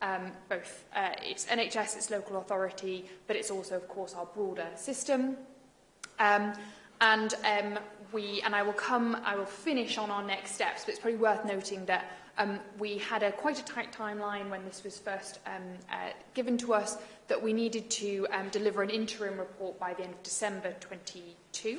um, both uh, it's NHS, it's local authority, but it's also, of course, our broader system. Um, and um, we, and I will come, I will finish on our next steps, but it's probably worth noting that um, we had a quite a tight timeline when this was first um, uh, given to us that we needed to um, deliver an interim report by the end of December 22.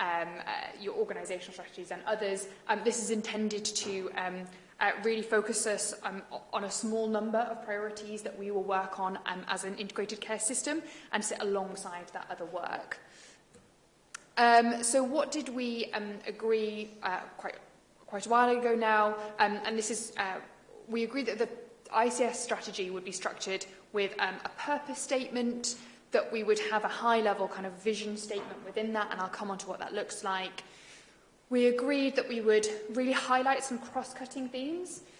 um, uh, your organisational strategies and others. Um, this is intended to um, uh, really focus us um, on a small number of priorities that we will work on um, as an integrated care system and sit alongside that other work. Um, so what did we um, agree uh, quite, quite a while ago now? Um, and this is, uh, we agreed that the ICS strategy would be structured with um, a purpose statement, that we would have a high-level kind of vision statement within that, and I'll come on to what that looks like. We agreed that we would really highlight some cross-cutting themes,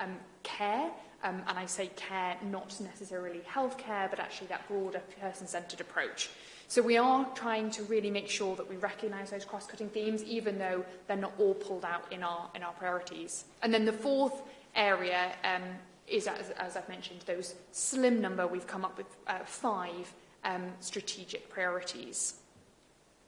um, care. Um, and I say care, not necessarily healthcare, but actually that broader person-centred approach. So we are trying to really make sure that we recognise those cross-cutting themes, even though they're not all pulled out in our, in our priorities. And then the fourth area um, is, as, as I've mentioned, those slim number, we've come up with uh, five um, strategic priorities.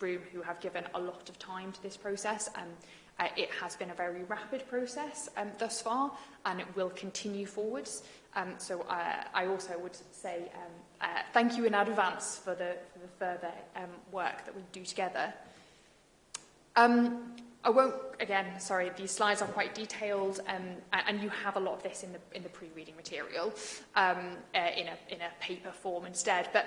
room who have given a lot of time to this process. Um, Uh, it has been a very rapid process um, thus far, and it will continue forwards. Um, so uh, I also would say um, uh, thank you in advance for the, for the further um, work that we do together. Um, I won't, again, sorry, these slides are quite detailed, um, and you have a lot of this in the, in the pre-reading material um, uh, in, a, in a paper form instead. But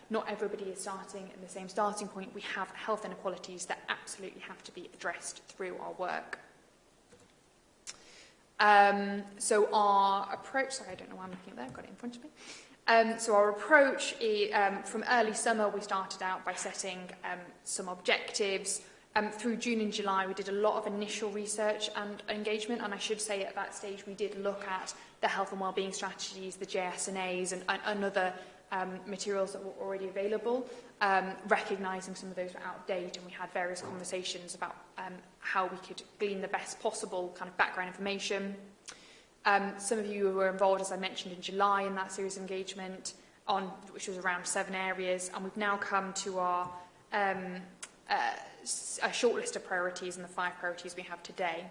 not everybody is starting at the same starting point. We have health inequalities that absolutely have to be addressed through our work. Um, so our approach, sorry, I don't know why I'm looking at that, I've got it in front of me. Um, so our approach is, um, from early summer, we started out by setting um, some objectives. Um, through June and July, we did a lot of initial research and engagement, and I should say at that stage we did look at the health and wellbeing strategies, the JSNAs, and, and, and other um, materials that were already available, um, recognising some of those were out of date, and we had various conversations about um, how we could glean the best possible kind of background information, Um, some of you were involved, as I mentioned, in July in that series of engagement, on, which was around seven areas, and we've now come to our um, uh, a short list of priorities and the five priorities we have today.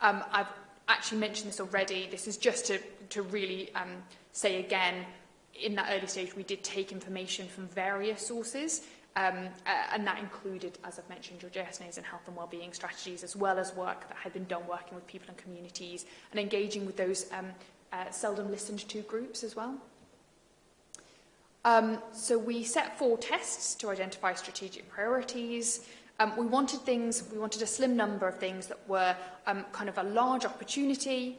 Um, I've actually mentioned this already. This is just to, to really um, say again, in that early stage, we did take information from various sources Um, uh, and that included, as I've mentioned, your JSNAs and health and wellbeing strategies, as well as work that had been done working with people and communities and engaging with those um, uh, seldom listened to groups as well. Um, so we set four tests to identify strategic priorities. Um, we wanted things, we wanted a slim number of things that were um, kind of a large opportunity.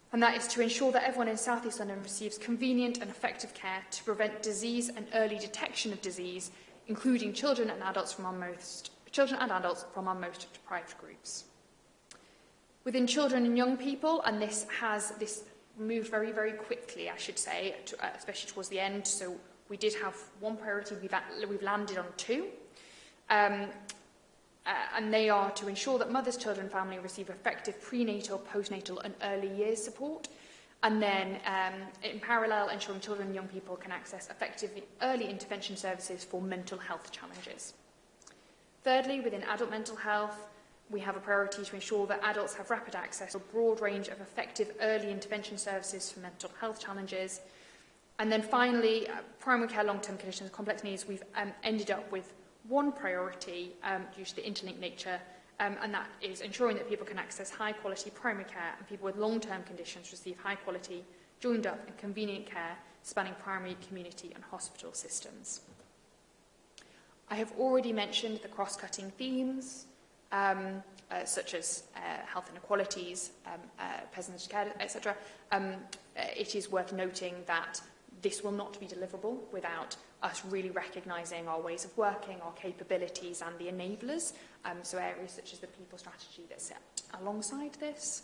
and that is to ensure that everyone in South East London receives convenient and effective care to prevent disease and early detection of disease, including children and adults from our most, children and adults from our most deprived groups. Within children and young people, and this has this moved very, very quickly, I should say, to, uh, especially towards the end. So we did have one priority, we've, we've landed on two. Um, uh, and they are to ensure that mothers, children, family receive effective prenatal, postnatal and early years support. And then, um, in parallel, ensuring children and young people can access effective early intervention services for mental health challenges. Thirdly, within adult mental health, we have a priority to ensure that adults have rapid access to a broad range of effective early intervention services for mental health challenges. And then finally, uh, primary care long-term conditions complex needs, we've um, ended up with one priority um, due to the interlinked nature, um, and that is ensuring that people can access high-quality primary care and people with long-term conditions receive high-quality, joined-up and convenient care spanning primary, community and hospital systems. I have already mentioned the cross-cutting themes, um, uh, such as uh, health inequalities, um, uh, peasants care, etc., um, uh, it is worth noting that this will not be deliverable without us really recognising our ways of working, our capabilities and the enablers, um, so areas such as the people strategy that sit alongside this.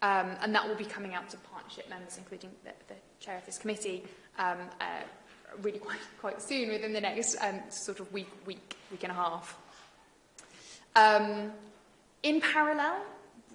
Um, and that will be coming out to partnership members, including the, the chair of this committee, um, uh, really quite, quite soon, within the next um, sort of week, week, week and a half. Um, in parallel,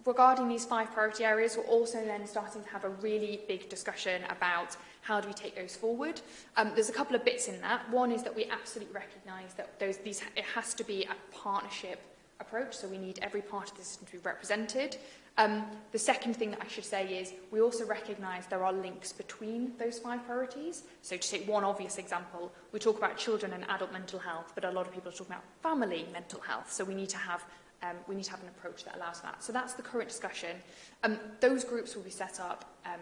regarding these five priority areas, we're also then starting to have a really big discussion about how do we take those forward. Um, there's a couple of bits in that. One is that we absolutely recognise that those, these, it has to be a partnership approach, so we need every part of the system to be represented. Um, the second thing that I should say is we also recognise there are links between those five priorities. So to take one obvious example, we talk about children and adult mental health, but a lot of people are talking about family mental health. So we need to have um, we need to have an approach that allows that. So that's the current discussion. Um, those groups will be set up. Um,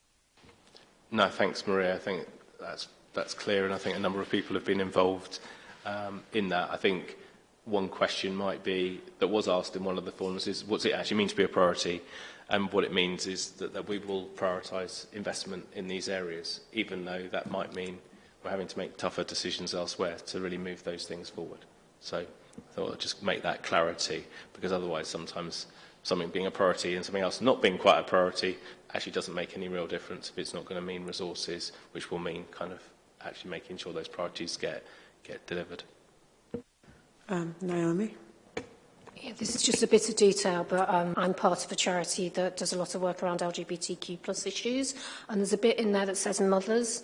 in. No, thanks Maria. I think that's, that's clear and I think a number of people have been involved um, in that. I think one question might be that was asked in one of the forums is what's it actually mean to be a priority and what it means is that, that we will prioritise investment in these areas even though that might mean we're having to make tougher decisions elsewhere to really move those things forward. So I thought I'd just make that clarity because otherwise sometimes something being a priority and something else not being quite a priority actually doesn't make any real difference if it's not going to mean resources which will mean kind of actually making sure those priorities get get delivered. Um, Naomi? Yeah, this is just a bit of detail, but um, I'm part of a charity that does a lot of work around LGBTQ plus issues, and there's a bit in there that says mothers,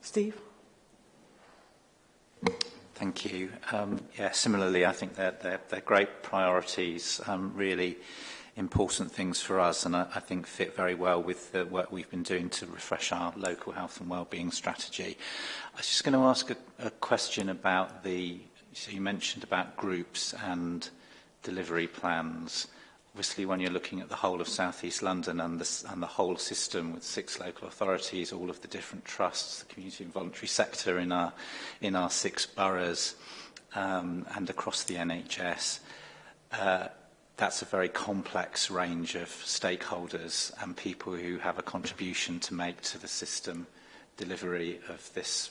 Steve? Thank you. Um, yeah, similarly, I think they're, they're, they're great priorities, um, really important things for us and I, I think fit very well with the work we've been doing to refresh our local health and wellbeing strategy. I was just going to ask a, a question about the, so you mentioned about groups and delivery plans. Obviously, when you're looking at the whole of South East London and the, and the whole system with six local authorities, all of the different trusts, the community and voluntary sector in our, in our six boroughs um, and across the NHS, uh, that's a very complex range of stakeholders and people who have a contribution to make to the system delivery of this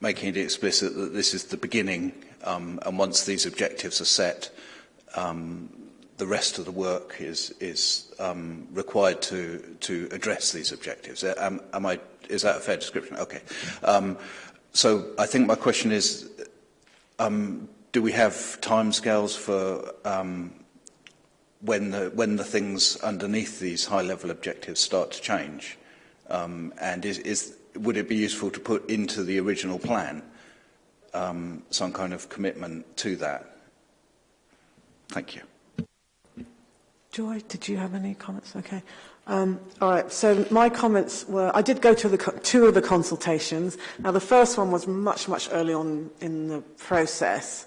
making it explicit that this is the beginning Um, and once these objectives are set, um, the rest of the work is, is um, required to, to address these objectives. Uh, am, am I, is that a fair description? Okay. Um, so I think my question is, um, do we have timescales for um, when, the, when the things underneath these high-level objectives start to change? Um, and is, is, would it be useful to put into the original plan um, some kind of commitment to that. Thank you. Joy, did you have any comments? Okay. Um, all right, so my comments were, I did go to the, two of the consultations. Now, the first one was much, much early on in the process.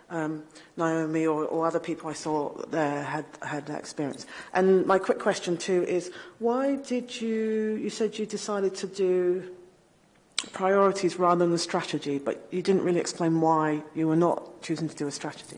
um, Naomi or, or other people I saw there had, had that experience. And my quick question too is, why did you, you said you decided to do priorities rather than the strategy, but you didn't really explain why you were not choosing to do a strategy.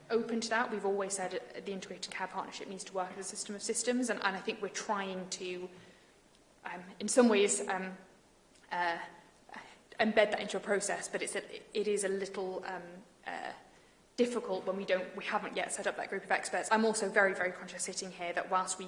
open to that. We've always said the integrated care partnership needs to work as a system of systems and, and I think we're trying to, um, in some ways, um, uh, embed that into a process, but it's a, it is a little um, uh, difficult when we don't we haven't yet set up that group of experts. I'm also very, very conscious sitting here that whilst we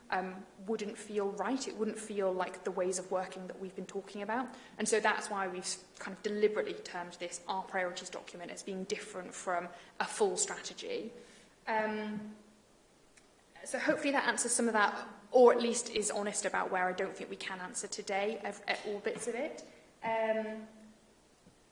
um, wouldn't feel right. It wouldn't feel like the ways of working that we've been talking about. And so that's why we've kind of deliberately termed this our priorities document as being different from a full strategy. Um, so hopefully that answers some of that, or at least is honest about where I don't think we can answer today at, all bits of it. Um,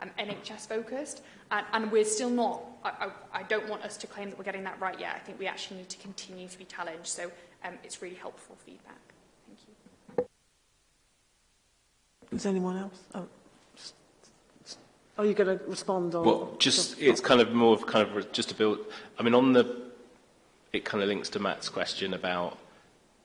um, NHS focused and, and we're still not, I, I, I don't want us to claim that we're getting that right yet. I think we actually need to continue to be challenged. So um, it's really helpful feedback. Thank you. Is anyone else? Oh. Are you going to respond on? Well, just it's kind of more of kind of just to build. I mean, on the it kind of links to Matt's question about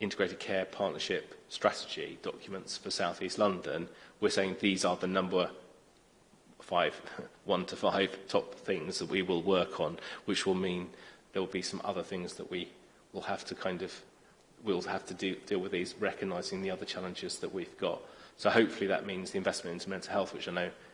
integrated care partnership strategy documents for South East London, we're saying these are the number five, one to five top things that we will work on, which will mean there will be some other things that we will have to kind of, we'll have to do, deal with these, recognising the other challenges that we've got. So hopefully that means the investment into mental health, which I know,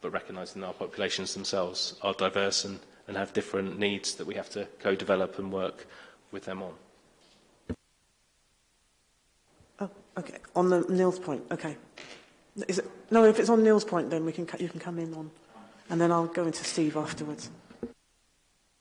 but recognizing that our populations themselves are diverse and, and have different needs that we have to co-develop and work with them on. Okay, on the Neil's point. Okay. Is it, no, if it's on Neil's point, then we can you can come in on, and then I'll go into Steve afterwards.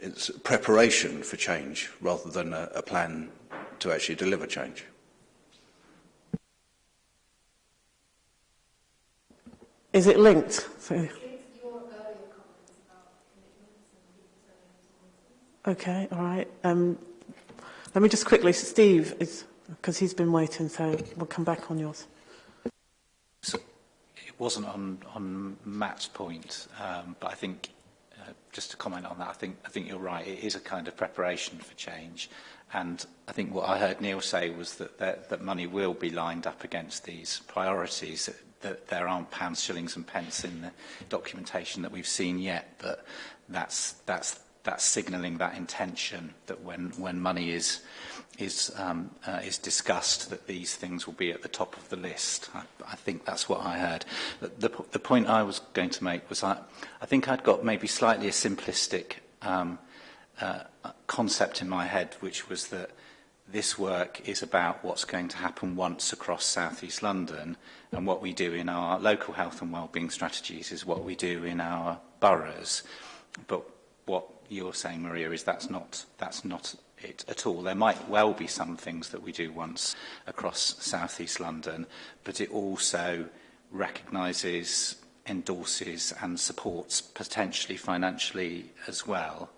it's preparation for change rather than a, a plan to actually deliver change. Is it linked? Sorry. Okay, all right. Um, let me just quickly, Steve, is because he's been waiting, so we'll come back on yours. So it wasn't on, on Matt's point, um, but I think uh, just to comment on that, I think, I think you're right. It is a kind of preparation for change. And I think what I heard Neil say was that, that, that money will be lined up against these priorities, that, that there aren't pounds, shillings and pence in the documentation that we've seen yet, but that's, that's that signalling that intention that when, when money is, is, um, uh, is discussed, that these things will be at the top of the list. I, I think that's what I heard. The, the, the point I was going to make was I, I think I'd got maybe slightly a simplistic um, uh, concept in my head, which was that this work is about what's going to happen once across South East London and what we do in our local health and wellbeing strategies is what we do in our boroughs. But what you're saying, Maria, is that's not, that's not it at all. There might well be some things that we do once across South East London, but it also recognises, endorses and supports potentially financially as well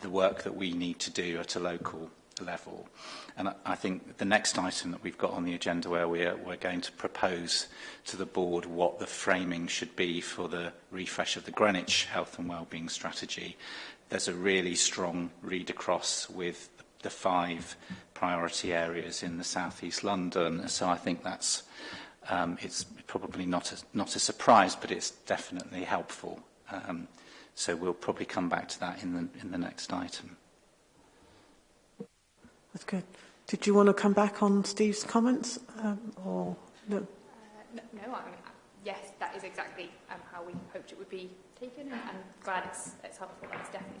the work that we need to do at a local level. And I think the next item that we've got on the agenda where we're, we're going to propose to the board what the framing should be for the refresh of the Greenwich Health and Wellbeing Strategy there's a really strong read across with the five priority areas in the southeast London. So I think that's um, it's probably not a, not a surprise, but it's definitely helpful. Um, so we'll probably come back to that in the in the next item. That's good. Did you want to come back on Steve's comments, um, or no? Uh, no, no I mean, yes, that is exactly um, how we hoped it would be taken, and I'm glad it's, it's helpful. That's definitely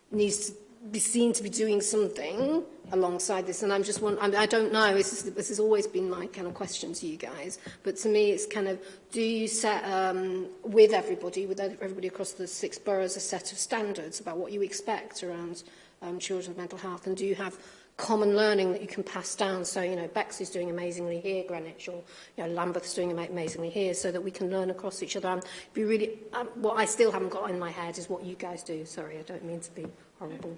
needs to be seen to be doing something alongside this and I'm just one I, I don't know this is, this has always been my kind of question to you guys but to me it's kind of do you set um, with everybody with everybody across the six boroughs a set of standards about what you expect around um, children's mental health and do you have common learning that you can pass down so you know Bex is doing amazingly here Greenwich or you know Lambeth's doing amazingly here so that we can learn across each other and be really um, what I still haven't got in my head is what you guys do sorry I don't mean to be horrible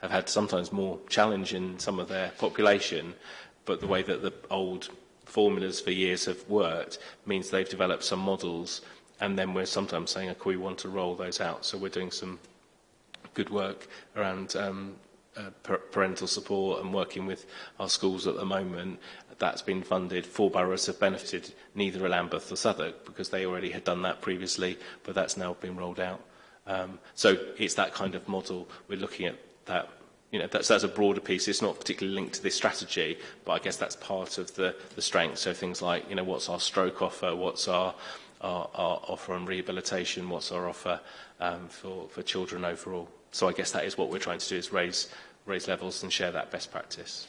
have had sometimes more challenge in some of their population, but the way that the old formulas for years have worked means they've developed some models and then we're sometimes saying, okay, we want to roll those out. So we're doing some good work around um, Uh, parental support and working with our schools at the moment, that's been funded. Four boroughs have benefited, neither Lambeth or Southwark, because they already had done that previously, but that's now been rolled out. Um, so it's that kind of model. We're looking at that. You know, that's, that's a broader piece. It's not particularly linked to this strategy, but I guess that's part of the, the strength. So things like, you know, what's our stroke offer? What's our, our, our offer on rehabilitation? What's our offer um, for, for children overall? So I guess that is what we're trying to do is raise, raise levels and share that best practice.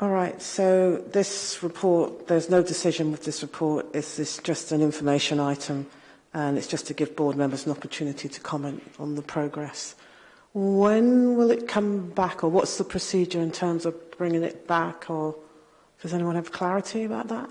All right, so this report, there's no decision with this report. It's, this just an information item, and it's just to give board members an opportunity to comment on the progress. When will it come back, or what's the procedure in terms of bringing it back, or does anyone have clarity about that?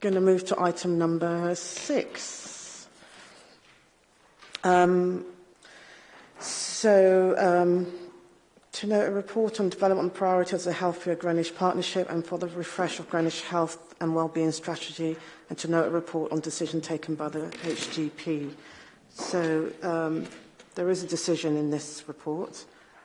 Going to move to item number six. Um, So, um, to note a report on development priorities of the Healthier Greenwich Partnership and for the refresh of Greenwich Health and Wellbeing Strategy, and to note a report on decision taken by the HGP. So, um, there is a decision in this report.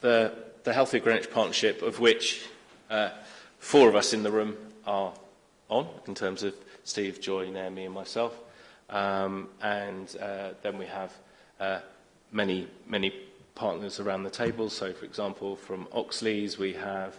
the, the Healthy Greenwich Partnership, of which uh, four of us in the room are on, in terms of Steve, Joy, Naomi and myself. Um, and uh, then we have uh, many, many partners around the table. So, for example, from Oxley's, we have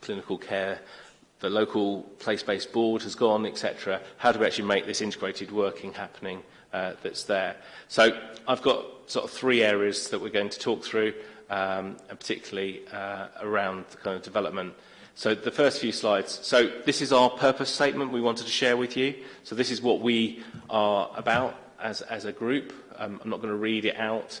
clinical care the local place-based board has gone, etc. How do we actually make this integrated working happening uh, that's there. So I've got sort of three areas that we're going to talk through, um, and particularly uh, around the kind of development. So the first few slides. So this is our purpose statement we wanted to share with you. So this is what we are about as, as a group. Um, I'm not going to read it out.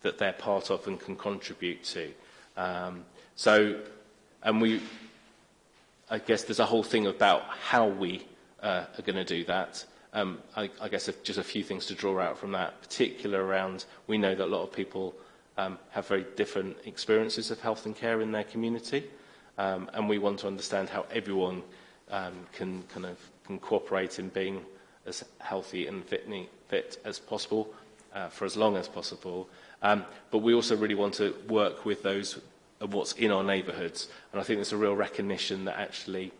that they're part of and can contribute to. Um, so, and we, I guess there's a whole thing about how we uh, are going to do that. Um, I, I guess just a few things to draw out from that, particular around we know that a lot of people um, have very different experiences of health and care in their community, um, and we want to understand how everyone um, can kind of can cooperate in being as healthy and fit, fit as possible uh, for as long as possible, Um, but we also really want to work with those of what's in our neighbourhoods. And I think there's a real recognition that actually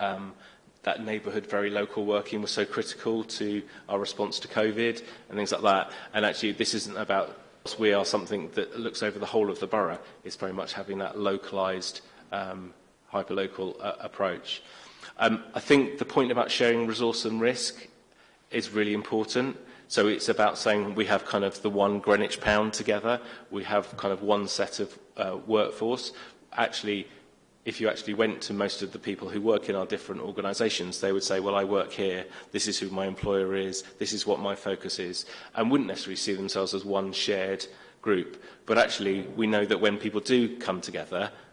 um, that neighbourhood, very local working was so critical to our response to COVID and things like that. And actually, this isn't about We are something that looks over the whole of the borough. It's very much having that localised, um, hyper-local uh, approach. Um, I think the point about sharing resource and risk is really important. So it's about saying we have kind of the one Greenwich pound together, we have kind of one set of uh, workforce. Actually, if you actually went to most of the people who work in our different organisations, they would say, well, I work here, this is who my employer is, this is what my focus is, and wouldn't necessarily see themselves as one shared group. But actually, we know that when people do come together,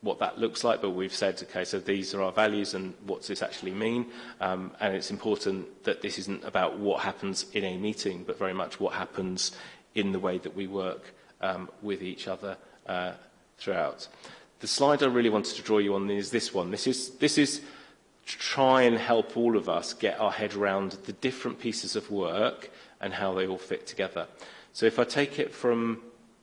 what that looks like, but we've said, okay, so these are our values and what's this actually mean? Um, and it's important that this isn't about what happens in a meeting, but very much what happens in the way that we work um, with each other uh, throughout. The slide I really wanted to draw you on is this one. This is, this is to try and help all of us get our head around the different pieces of work and how they all fit together. So if I take it from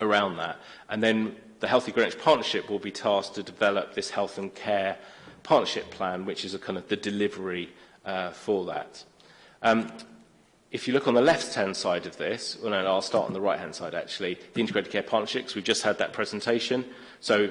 around that. And then the Healthy Greenwich Partnership will be tasked to develop this health and care partnership plan, which is a kind of the delivery uh, for that. Um, if you look on the left-hand side of this, well, no, I'll start on the right-hand side actually, the integrated care partnerships, we've just had that presentation. So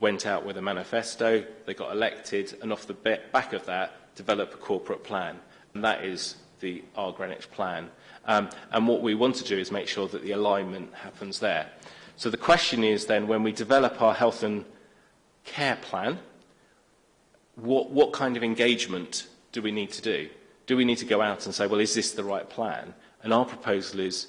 went out with a manifesto, they got elected, and off the back of that, develop a corporate plan. And that is the our Greenwich plan. Um, and what we want to do is make sure that the alignment happens there. So the question is then, when we develop our health and care plan, what, what kind of engagement do we need to do? Do we need to go out and say, well, is this the right plan? And our proposal is,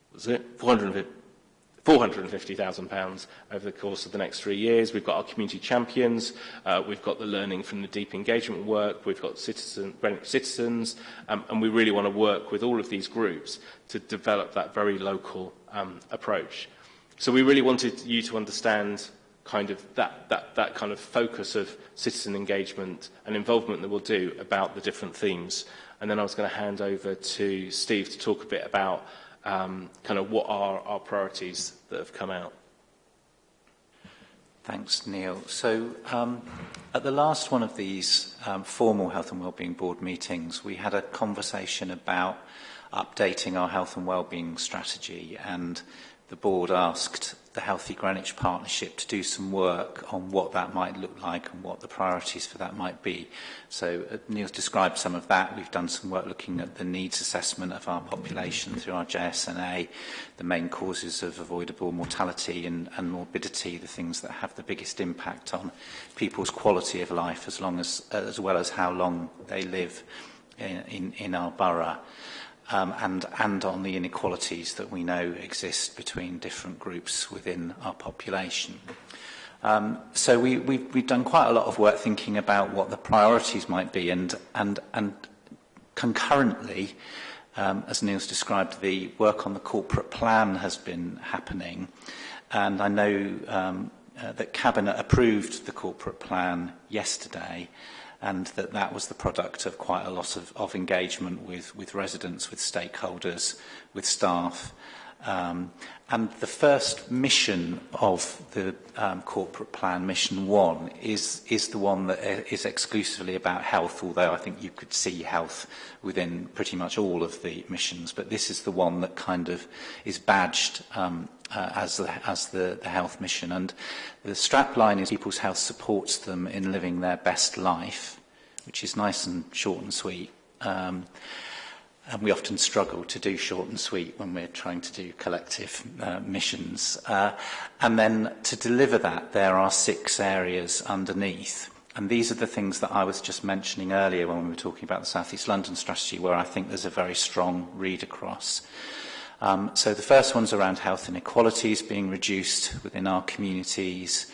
was it? 450, £450,000 over the course of the next three years. We've got our community champions, uh, we've got the learning from the deep engagement work, we've got citizen, citizens, um, and we really want to work with all of these groups to develop that very local um, approach. So we really wanted you to understand kind of that, that, that kind of focus of citizen engagement and involvement that we'll do about the different themes. And then I was going to hand over to Steve to talk a bit about um, kind of what are our priorities that have come out. Thanks, Neil. So um, at the last one of these um, formal Health and Wellbeing Board meetings, we had a conversation about updating our health and wellbeing strategy and the board asked the Healthy Greenwich Partnership to do some work on what that might look like and what the priorities for that might be. So uh, Neil's described some of that. We've done some work looking at the needs assessment of our population through our JSNA, the main causes of avoidable mortality and, and morbidity, the things that have the biggest impact on people's quality of life as, long as, as well as how long they live in, in, in our borough um, and, and on the inequalities that we know exist between different groups within our population. Um, so we, we've, we've done quite a lot of work thinking about what the priorities might be and, and, and concurrently, um, as Neil's described, the work on the corporate plan has been happening. And I know um, uh, that Cabinet approved the corporate plan yesterday and that that was the product of quite a lot of, of engagement with, with residents, with stakeholders, with staff. Um, And the first mission of the um, corporate plan, Mission 1, is, is the one that uh, is exclusively about health, although I think you could see health within pretty much all of the missions. But this is the one that kind of is badged um, uh, as, the, as the, the health mission. And the strap line is people's health supports them in living their best life, which is nice and short and sweet. Um, and we often struggle to do short and sweet when we're trying to do collective uh, missions. Uh, and then to deliver that, there are six areas underneath. And these are the things that I was just mentioning earlier when we were talking about the South East London strategy, where I think there's a very strong read across. Um, so the first one's around health inequalities being reduced within our communities.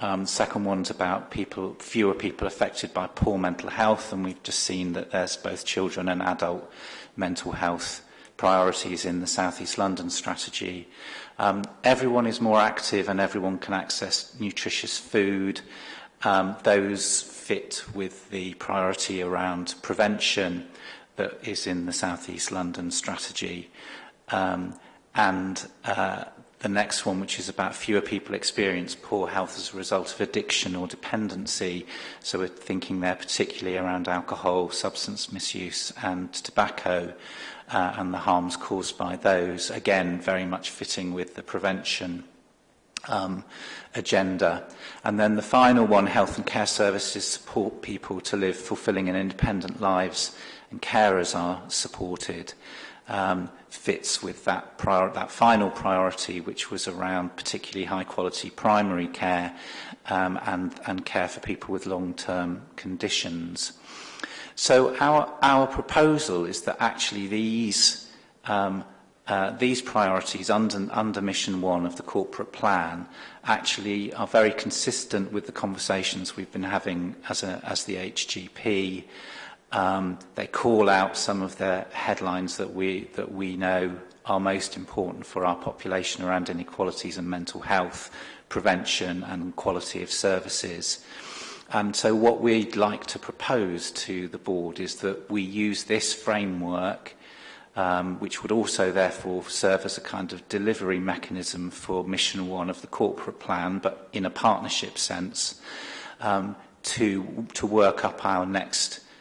Um, second one's about people, fewer people affected by poor mental health, and we've just seen that there's both children and adult mental health priorities in the South East London strategy. Um, everyone is more active and everyone can access nutritious food. Um, those fit with the priority around prevention that is in the South East London strategy. Um, and uh, the next one, which is about fewer people experience poor health as a result of addiction or dependency. So we're thinking there particularly around alcohol, substance misuse and tobacco uh, and the harms caused by those. Again, very much fitting with the prevention um, agenda. And then the final one, health and care services support people to live fulfilling and independent lives and carers are supported um, fits with that, prior, that final priority, which was around particularly high quality primary care um, and, and care for people with long-term conditions. So our, our proposal is that actually these, um, uh, these priorities under, under Mission 1 of the corporate plan actually are very consistent with the conversations we've been having as, a, as the HGP um, they call out some of the headlines that we, that we know are most important for our population around inequalities and mental health, prevention and quality of services. And um, so what we'd like to propose to the board is that we use this framework um, which would also therefore serve as a kind of delivery mechanism for mission one of the corporate plan, but in a partnership sense, um, to, to work up our next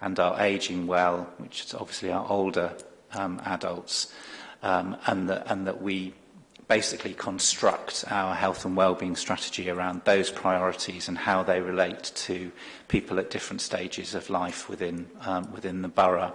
and are aging well, which is obviously our older um, adults, um, and, that, and that we basically construct our health and well-being strategy around those priorities and how they relate to people at different stages of life within, um, within the borough.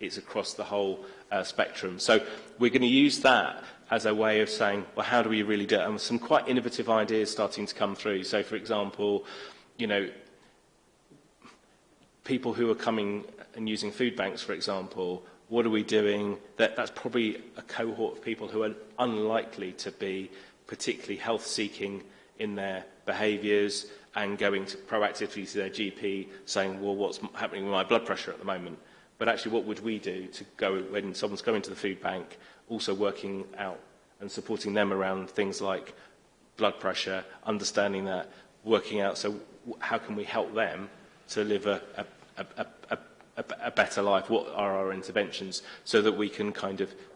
it's across the whole uh, spectrum. So we're going to use that as a way of saying, well, how do we really do it? And some quite innovative ideas starting to come through. So, for example, you know, people who are coming and using food banks, for example, what are we doing? That, that's probably a cohort of people who are unlikely to be particularly health-seeking in their behaviours and going to proactively to their GP saying, well, what's happening with my blood pressure at the moment? But actually, what would we do to go when someone's going to the food bank, also working out and supporting them around things like blood pressure, understanding that, working out, so how can we help them to live a, a, a, a a, a better life, what are our interventions, so that we can kind of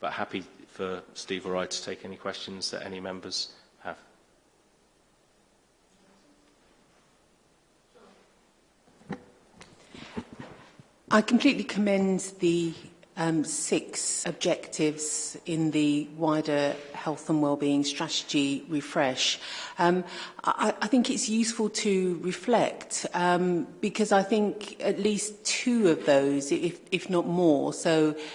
But happy for Steve or I to take any questions that any members I completely commend the um, six objectives in the wider health and wellbeing strategy refresh, um, I, I think it's useful to reflect um, because I think at least two of those, if, if not more, so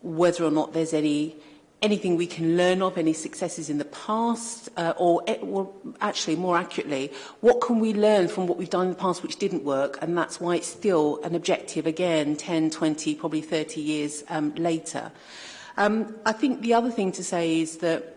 whether or not there's any anything we can learn of, any successes in the past, uh, or, or eh, actually more accurately, what can we learn from what we've done in the past which didn't work and that's why it's still an objective again 10, 20, probably 30 years um, later. Um, I think the other thing to say is that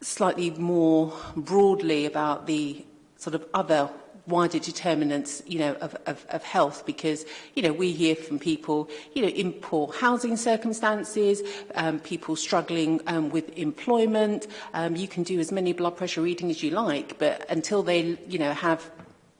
slightly more broadly about the sort of other wider determinants, you know, of, of, of health because, you know, we hear from people, you know, in poor housing circumstances, um, people struggling um, with employment. Um, you can do as many blood pressure readings as you like, but until they, you know, have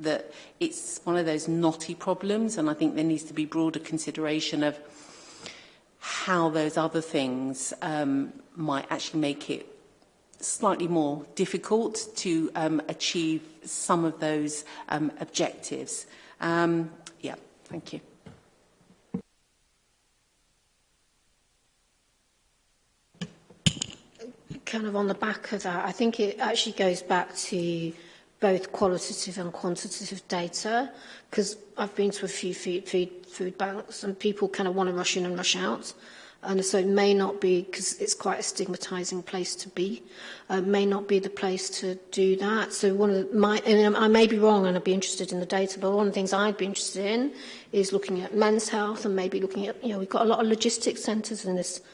that it's one of those knotty problems and I think there needs to be broader consideration of how those other things um, might actually make it slightly more difficult to um, achieve some of those um, objectives. Um, yeah, thank you. Kind of on the back of that, I think it actually goes back to both qualitative and quantitative data because I've been to a few food, food, food banks and people kind of want to rush in and rush out and so it may not be because it's quite a stigmatizing place to be uh, may not be the place to do that so one of the, my and um, I may be wrong and I'd be interested in the data but one of the things I'd be interested in is looking at men's health and maybe looking at you know we've got a lot of logistics centers in this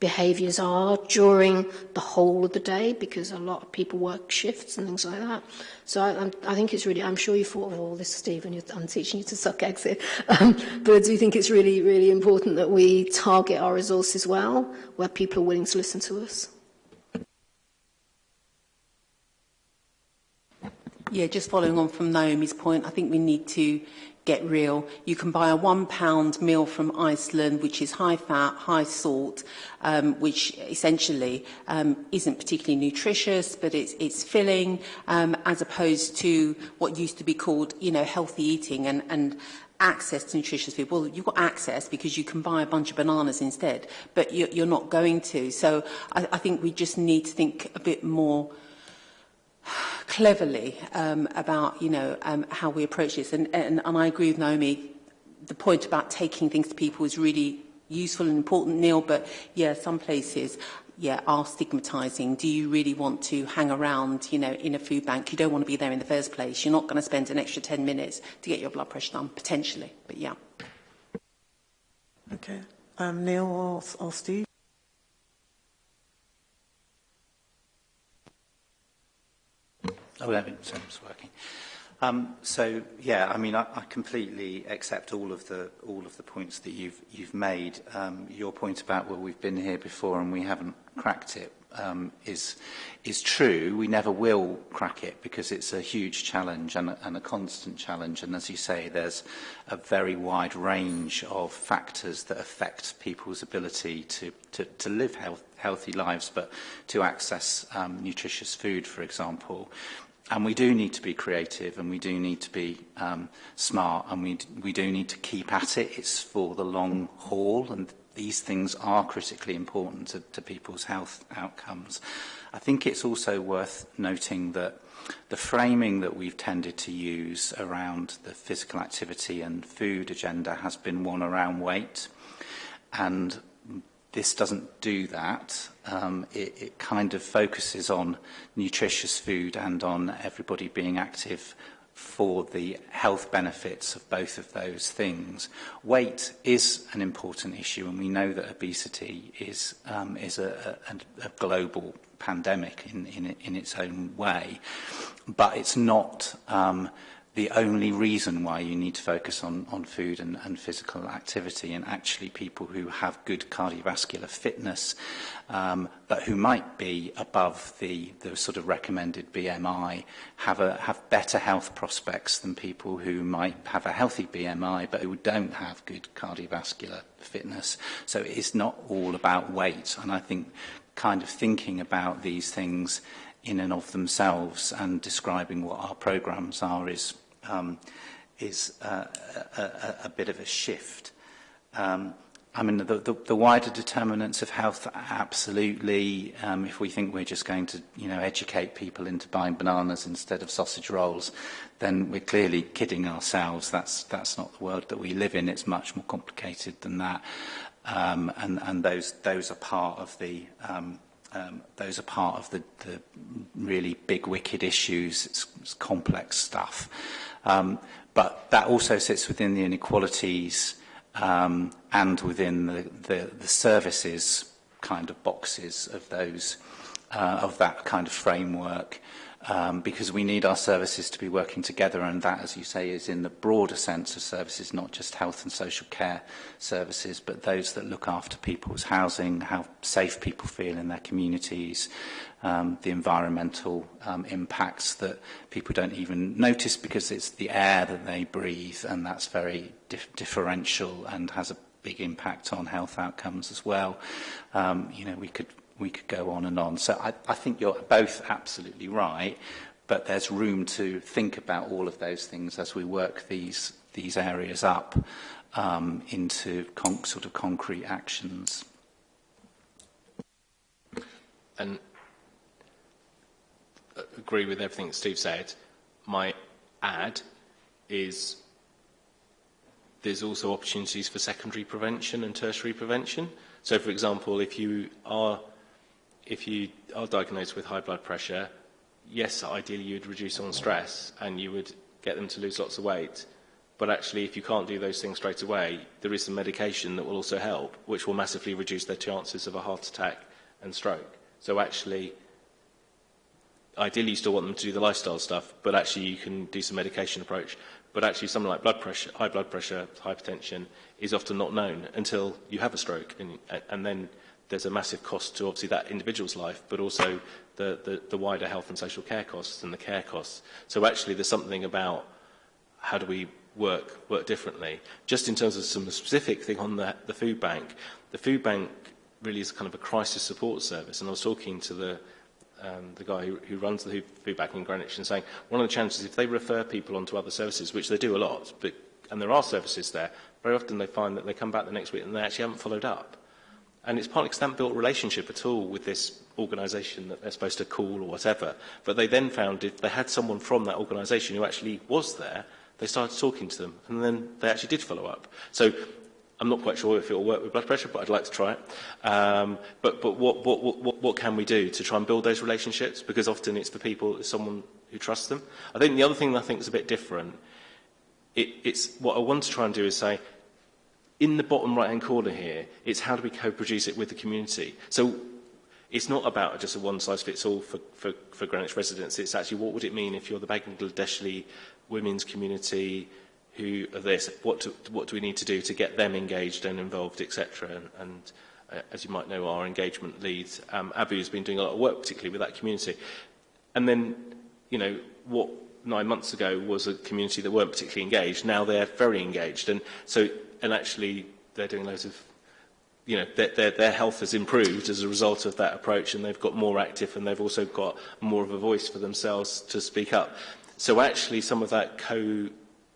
behaviours are during the whole of the day because a lot of people work shifts and things like that. So I, I think it's really, I'm sure you thought of all this, Steve, and I'm teaching you to suck eggs here. Um, but I do think it's really, really important that we target our resources well where people are willing to listen to us. Yeah, just following on from Naomi's point, I think we need to get real. You can buy a pound meal from Iceland, which is high fat, high salt, um, which essentially um, isn't particularly nutritious, but it's, it's filling, um, as opposed to what used to be called, you know, healthy eating and, and, access to nutritious food. Well, you've got access because you can buy a bunch of bananas instead, but you're, you're not going to. So I, I think we just need to think a bit more cleverly um, about you know um, how we approach this, and, and and I agree with Naomi. The point about taking things to people is really useful and important, Neil. But yeah, some places yeah, are stigmatizing. Do you really want to hang around, you know, in a food bank? You don't want to be there in the first place. You're not going to spend an extra 10 minutes to get your blood pressure done, potentially. But yeah. Okay. Um, Neil or, or Steve? Oh, yeah. we it's working. Um, so yeah, I mean, I, I completely accept all of the all of the points that you've you've made. Um, your point about well, we've been here before and we haven't cracked it um, is is true. We never will crack it because it's a huge challenge and a, and a constant challenge. And as you say, there's a very wide range of factors that affect people's ability to to, to live health, healthy lives, but to access um, nutritious food, for example. And we do need to be creative and we do need to be um, smart and we, we do need to keep at it. It's for the long haul and these things are critically important to, to people's health outcomes. I think it's also worth noting that the framing that we've tended to use around the physical activity and food agenda has been one around weight. And this doesn't do that. Um, it, it kind of focuses on nutritious food and on everybody being active for the health benefits of both of those things. Weight is an important issue, and we know that obesity is, um, is a, a, a global pandemic in, in, in its own way, but it's not um, the only reason why you need to focus on, on food and, and physical activity and actually people who have good cardiovascular fitness um, but who might be above the, the sort of recommended BMI have, a, have better health prospects than people who might have a healthy BMI but who don't have good cardiovascular fitness. So it's not all about weight and I think kind of thinking about these things in and of themselves and describing what our programs are is um, is a, uh, a, a, a bit of a shift. Um, I mean, the, the, the wider determinants of health, absolutely. Um, if we think we're just going to, you know, educate people into buying bananas instead of sausage rolls, then we're clearly kidding ourselves. That's that's not the world that we live in. It's much more complicated than that. Um, and and those those are part of the um, um, those are part of the, the really big wicked issues. It's, it's complex stuff. Um, but that also sits within the inequalities um, and within the, the, the services kind of boxes of those uh, of that kind of framework um, because we need our services to be working together and that, as you say, is in the broader sense of services, not just health and social care services, but those that look after people's housing, how safe people feel in their communities, um, the environmental um, impacts that people don't even notice because it's the air that they breathe and that's very dif differential and has a big impact on health outcomes as well. Um, you know, we could we could go on and on. So I, I think you're both absolutely right, but there's room to think about all of those things as we work these, these areas up um, into con sort of concrete actions. And uh, agree with everything that Steve said. My add is there's also opportunities for secondary prevention and tertiary prevention. So, for example, if you are if you are diagnosed with high blood pressure, yes, ideally you'd reduce on stress and you would get them to lose lots of weight. But actually, if you can't do those things straight away, there is some medication that will also help, which will massively reduce their chances of a heart attack and stroke. So actually, ideally you still want them to do the lifestyle stuff, but actually you can do some medication approach. But actually something like blood pressure, high blood pressure, hypertension is often not known until you have a stroke and, and then there's a massive cost to obviously that individual's life, but also the, the, the wider health and social care costs and the care costs. So actually there's something about how do we work work differently. Just in terms of some specific thing on the, the food bank, the food bank really is kind of a crisis support service. And I was talking to the um, the guy who, who runs the food bank in Greenwich and saying one of the challenges is if they refer people onto other services, which they do a lot, but and there are services there, very often they find that they come back the next week and they actually haven't followed up. and it's partly because they haven't built a relationship at all with this organisation that they're supposed to call or whatever. But they then found if they had someone from that organisation who actually was there, they started talking to them, and then they actually did follow up. So I'm not quite sure if it will work with blood pressure, but I'd like to try it. Um, but but what, what, what, what can we do to try and build those relationships? Because often it's the people, it's someone who trusts them. I think the other thing that I think is a bit different, it, it's what I want to try and do is say, in the bottom right-hand corner here, it's how do we co-produce it with the community. So it's not about just a one-size-fits-all for, for, for Greenwich residents. It's actually what would it mean if you're the Bangladeshi women's community who are this, what, do, what do we need to do to get them engaged and involved, etc. And, and uh, as you might know, our engagement leads, um, Abu, has been doing a lot of work, particularly with that community. And then, you know, what nine months ago was a community that weren't particularly engaged. Now they're very engaged. And so, and actually they're doing loads of, you know, their, their, their health has improved as a result of that approach and they've got more active and they've also got more of a voice for themselves to speak up. So actually some of that co-development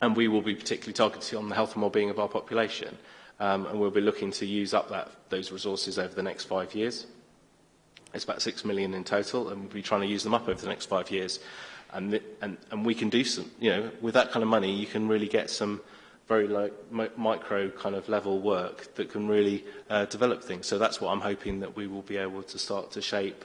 and we will be particularly targeted on the health and well-being of our population. Um, and we'll be looking to use up that, those resources over the next five years. It's about six million in total, and we'll be trying to use them up over the next five years and, and, and we can do some, you know, with that kind of money, you can really get some very low, mi micro kind of level work that can really uh, develop things. So that's what I'm hoping that we will be able to start to shape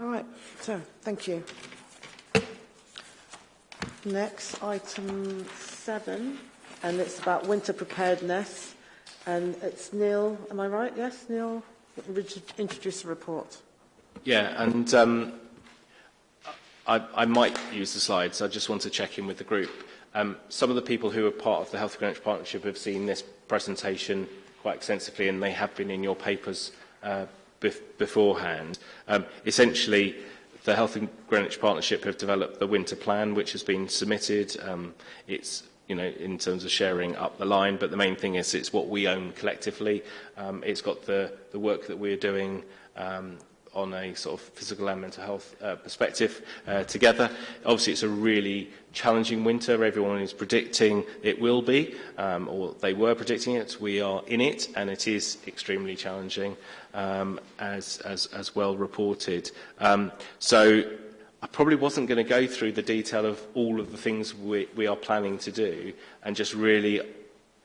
All right, so thank you. Next, item seven, and it's about winter preparedness. And it's Neil, am I right? Yes, Neil Introduce the report. Yeah, and um, I, I might use the slides. I just want to check in with the group. Um, some of the people who are part of the Health Greenwich Partnership have seen this presentation quite extensively and they have been in your papers uh, bef beforehand. Um, essentially, the Health and Greenwich Partnership have developed the winter plan, which has been submitted. Um, it's you know, in terms of sharing up the line, but the main thing is it's what we own collectively. Um, it's got the, the work that we're doing um, on a sort of physical and mental health uh, perspective uh, together. Obviously, it's a really challenging winter. Everyone is predicting it will be, um, or they were predicting it. We are in it, and it is extremely challenging, um, as, as, as well reported. Um, so I probably wasn't going to go through the detail of all of the things we, we are planning to do and just really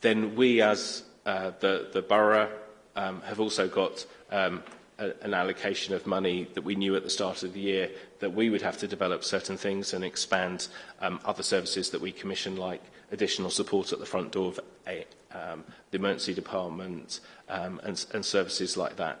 Then we as uh, the, the borough um, have also got um, an allocation of money that we knew at the start of the year that we would have to develop certain things and expand um, other services that we commission, like additional support at the front door of a, um, the emergency department um, and, and services like that.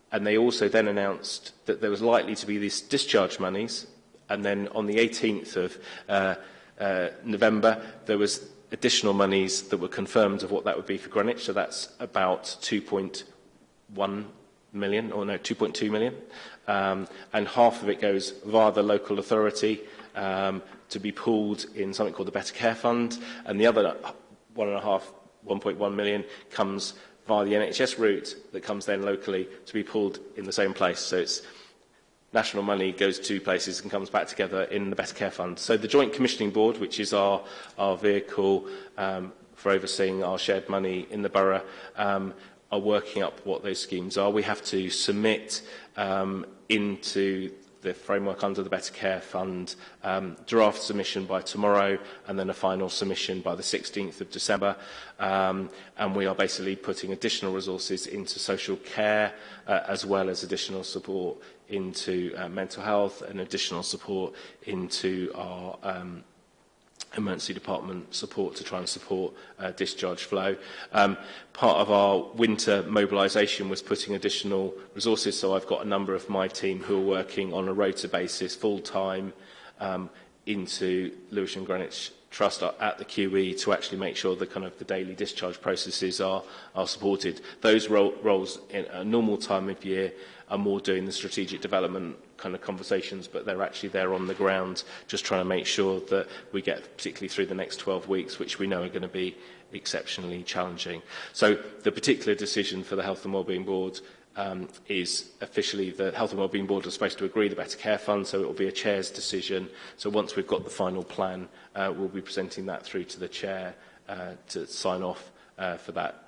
and they also then announced that there was likely to be these discharge monies, and then on the 18th of uh, uh, November, there was additional monies that were confirmed of what that would be for Greenwich. So that's about 2.1 million, or no, 2.2 million. Um, and half of it goes via the local authority um, to be pooled in something called the Better Care Fund. And the other one and a half, 1.1 million comes via the NHS route that comes then locally to be pooled in the same place. So it's national money goes to places and comes back together in the Better Care Fund. So the Joint Commissioning Board, which is our, our vehicle um, for overseeing our shared money in the borough, um, are working up what those schemes are. We have to submit um, into the framework under the Better Care Fund, um, draft submission by tomorrow and then a final submission by the 16th of December. Um, and we are basically putting additional resources into social care uh, as well as additional support into uh, mental health and additional support into our um, emergency department support to try and support uh, discharge flow. Um, part of our winter mobilisation was putting additional resources, so I've got a number of my team who are working on a rota basis full-time um, into Lewisham Greenwich Trust at the QE to actually make sure the kind of the daily discharge processes are, are supported. Those ro roles in a normal time of year are more doing the strategic development kind of conversations, but they're actually there on the ground, just trying to make sure that we get, particularly through the next 12 weeks, which we know are going to be exceptionally challenging. So the particular decision for the Health and Wellbeing Board um, is officially the Health and Wellbeing Board are supposed to agree the Better Care Fund, so it will be a chair's decision. So once we've got the final plan, uh, we'll be presenting that through to the chair uh, to sign off uh, for that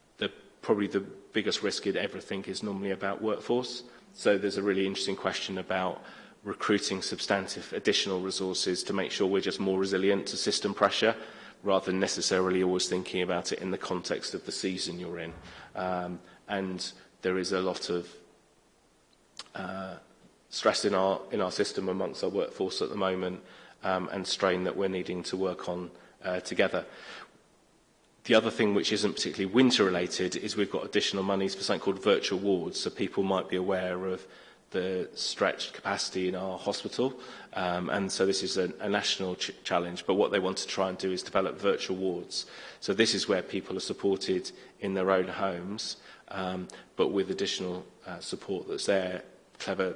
the, probably the biggest risk in everything is normally about workforce. So there's a really interesting question about recruiting substantive additional resources to make sure we're just more resilient to system pressure rather than necessarily always thinking about it in the context of the season you're in. Um, and there is a lot of uh, stress in our, in our system amongst our workforce at the moment um, and strain that we're needing to work on uh, together. The other thing which isn't particularly winter related is we've got additional monies for something called virtual wards. So people might be aware of the stretched capacity in our hospital. Um, and so this is a, a national ch challenge, but what they want to try and do is develop virtual wards. So this is where people are supported in their own homes, um, but with additional uh, support that's there, clever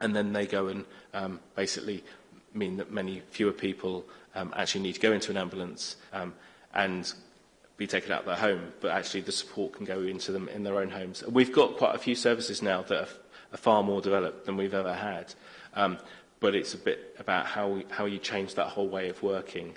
And then they go and um, basically mean that many fewer people um, actually need to go into an ambulance um, and be taken out of their home, but actually the support can go into them in their own homes. We've got quite a few services now that are far more developed than we've ever had. Um, but it's a bit about how, we, how you change that whole way of working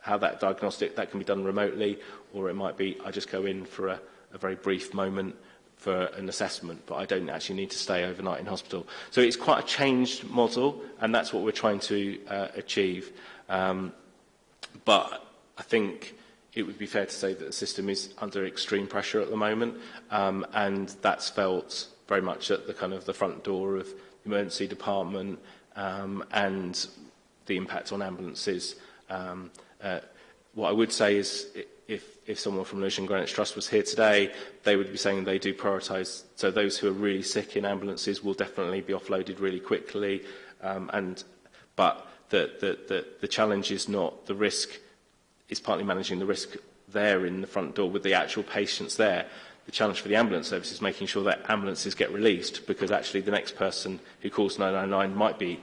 how that diagnostic, that can be done remotely, or it might be I just go in for a, a very brief moment for an assessment, but I don't actually need to stay overnight in hospital. So it's quite a changed model, and that's what we're trying to uh, achieve. Um, but I think it would be fair to say that the system is under extreme pressure at the moment, um, and that's felt very much at the kind of the front door of emergency department um, and the impact on ambulances. Um, uh, what I would say is if, if someone from Lewisham Greenwich Trust was here today, they would be saying they do prioritise. So those who are really sick in ambulances will definitely be offloaded really quickly. Um, and, but the, the, the, the challenge is not the risk, is partly managing the risk there in the front door with the actual patients there the challenge for the ambulance service is making sure that ambulances get released because actually the next person who calls 999 might be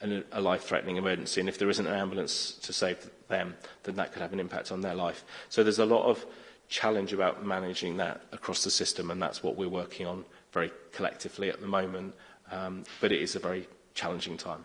an, a life-threatening emergency and if there isn't an ambulance to save them then that could have an impact on their life. So there's a lot of challenge about managing that across the system and that's what we're working on very collectively at the moment um, but it is a very challenging time.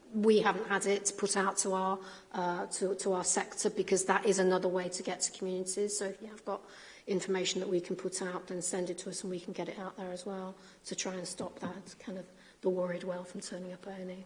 we haven't had it put out to our, uh, to, to our sector because that is another way to get to communities. So if you have got information that we can put out, then send it to us and we can get it out there as well to try and stop that kind of the worried well from turning up early.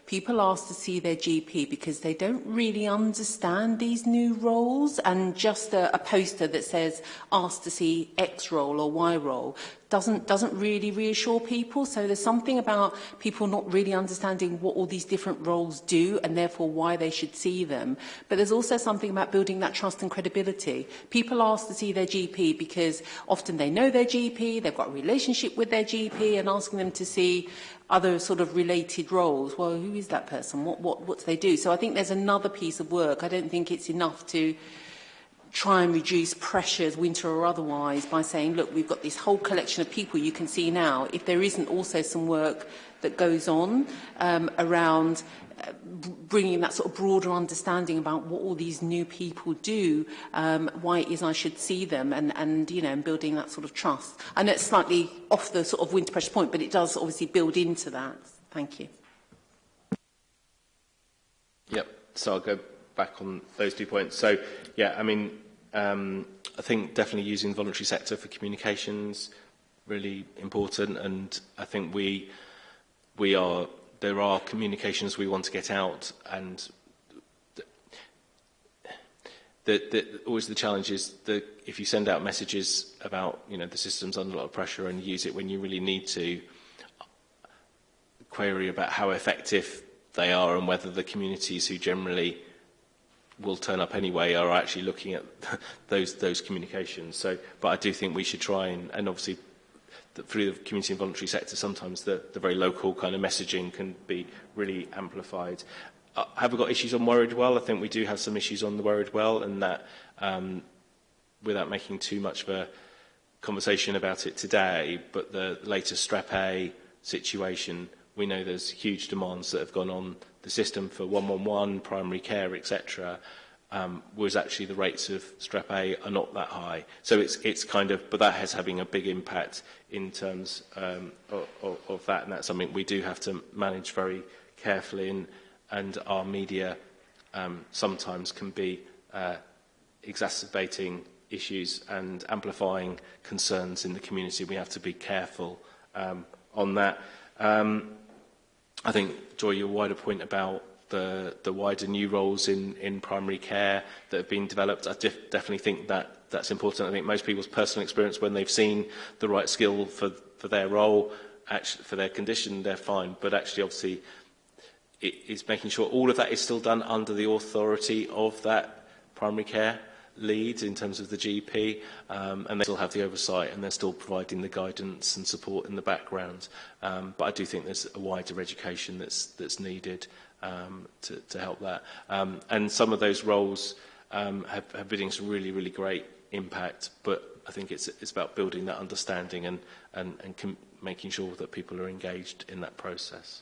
people ask to see their GP because they don't really understand these new roles and just a, a poster that says ask to see X role or Y role doesn't, doesn't really reassure people. So there's something about people not really understanding what all these different roles do and therefore why they should see them. But there's also something about building that trust and credibility. People ask to see their GP because often they know their GP, they've got a relationship with their GP and asking them to see other sort of related roles. Well, who is that person? What, what, what do they do? So I think there's another piece of work. I don't think it's enough to try and reduce pressures, winter or otherwise, by saying, look, we've got this whole collection of people you can see now. If there isn't also some work that goes on um, around uh, bringing that sort of broader understanding about what all these new people do, um, why it is I should see them, and, and you know, and building that sort of trust. And it's slightly off the sort of winter pressure point, but it does obviously build into that. Thank you. Yep. So I'll go back on those two points. So, yeah, I mean, um, I think definitely using the voluntary sector for communications really important, and I think we we are there are communications we want to get out, and the, the, always the challenge is that if you send out messages about you know the system's under a lot of pressure and use it when you really need to query about how effective they are and whether the communities who generally will turn up anyway are actually looking at those those communications. So, but I do think we should try and, and obviously the, through the community and voluntary sector, sometimes the, the very local kind of messaging can be really amplified. Uh, have we got issues on Worried Well? I think we do have some issues on the Worried Well, and that um, without making too much of a conversation about it today, but the latest strep A situation we know there's huge demands that have gone on the system for 111, primary care, etc., um, was actually the rates of strep A are not that high. So it's, it's kind of, but that has having a big impact in terms um, of, of that, and that's something we do have to manage very carefully, and, and our media um, sometimes can be uh, exacerbating issues and amplifying concerns in the community. We have to be careful um, on that. Um, I think, Joy, your wider point about the, the wider new roles in, in primary care that have been developed, I def definitely think that that's important. I think most people's personal experience when they've seen the right skill for, for their role, actually, for their condition, they're fine. But actually, obviously, it is making sure all of that is still done under the authority of that primary care lead in terms of the GP, um, and they still have the oversight and they're still providing the guidance and support in the background. Um, but I do think there's a wider education that's, that's needed um, to, to help that. Um, and some of those roles um, have, have been some really, really great impact, but I think it's, it's about building that understanding and, and, and making sure that people are engaged in that process.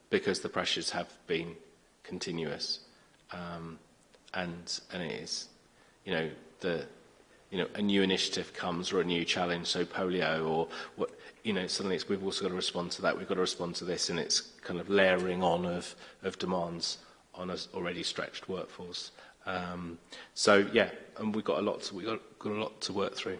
because the pressures have been continuous. Um, and and it is you know the you know a new initiative comes or a new challenge, so polio or what you know suddenly it's we've also got to respond to that, we've got to respond to this, and it's kind of layering on of of demands on an already stretched workforce. Um, so yeah, and we've got a lot to, we've got, got a lot to work through.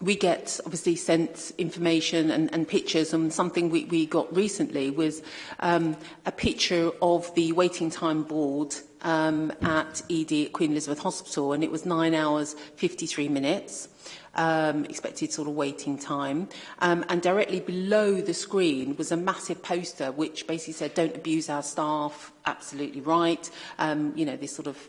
we get obviously sent information and, and pictures and something we, we got recently was um, a picture of the waiting time board um, at ED at Queen Elizabeth Hospital and it was 9 hours 53 minutes um, expected sort of waiting time um, and directly below the screen was a massive poster which basically said don't abuse our staff absolutely right um, you know this sort of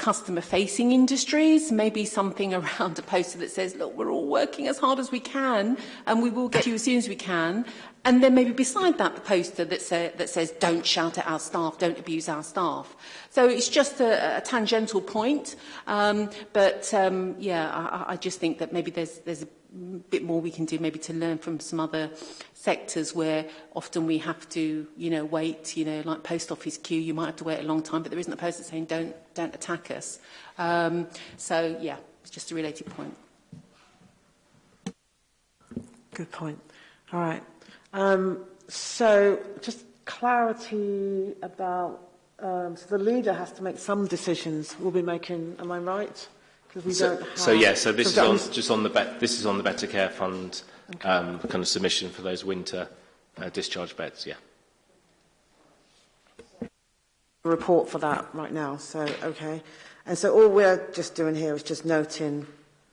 customer facing industries, maybe something around a poster that says, look, we're all working as hard as we can, and we will get you as soon as we can. And then maybe beside that, the poster that, say, that says, don't shout at our staff, don't abuse our staff. So it's just a, a tangential point. Um, but um, yeah, I, I just think that maybe there's, there's a bit more we can do maybe to learn from some other sectors where often we have to you know wait you know like post office queue you might have to wait a long time but there isn't a person saying don't don't attack us um so yeah it's just a related point good point. All right. Um, so just clarity about, um, so the leader has to make some decisions we'll be making, am I right? Because we so, don't have... So yeah, so this is on, just on the, bet, this is on the Better Care Fund okay. um, kind of submission for those winter uh, discharge beds, yeah. report for that right now, so okay. And so all we're just doing here is just noting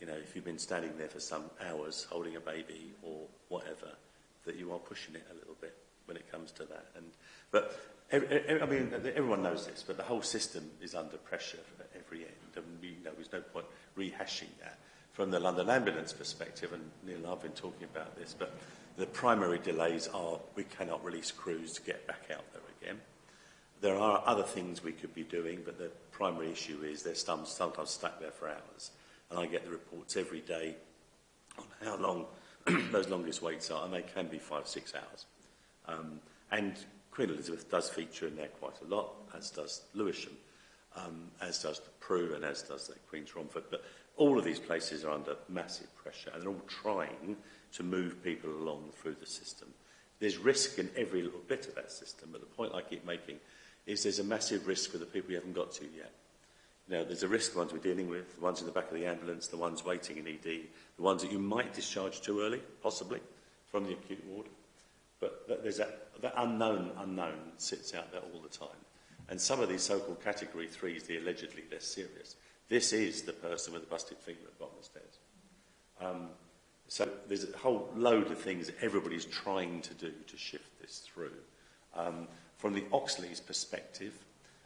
you know, if you've been standing there for some hours holding a baby or whatever, that you are pushing it a little bit when it comes to that. And, but I mean, everyone knows this, but the whole system is under pressure at every end, and we know there's no point rehashing that. From the London Ambulance perspective, and Neil I've been talking about this, but the primary delays are we cannot release crews to get back out there again. There are other things we could be doing, but the primary issue is they're sometimes stuck there for hours. And I get the reports every day on how long those longest waits are, and they can be five, six hours. Um, and Queen Elizabeth does feature in there quite a lot, as does Lewisham, um, as does the Prue and as does the Queen's Romford. But all of these places are under massive pressure and they're all trying to move people along through the system. There's risk in every little bit of that system, but the point I keep making is there's a massive risk for the people you haven't got to yet. You know, there's a risk the ones we're dealing with, the ones in the back of the ambulance, the ones waiting in ED, the ones that you might discharge too early, possibly, from the acute ward. But there's a, the unknown unknown sits out there all the time. And some of these so-called category threes, the allegedly less serious. This is the person with the busted finger at the bottom of the stairs. Um, so there's a whole load of things everybody's trying to do to shift this through. Um, from the Oxley's perspective,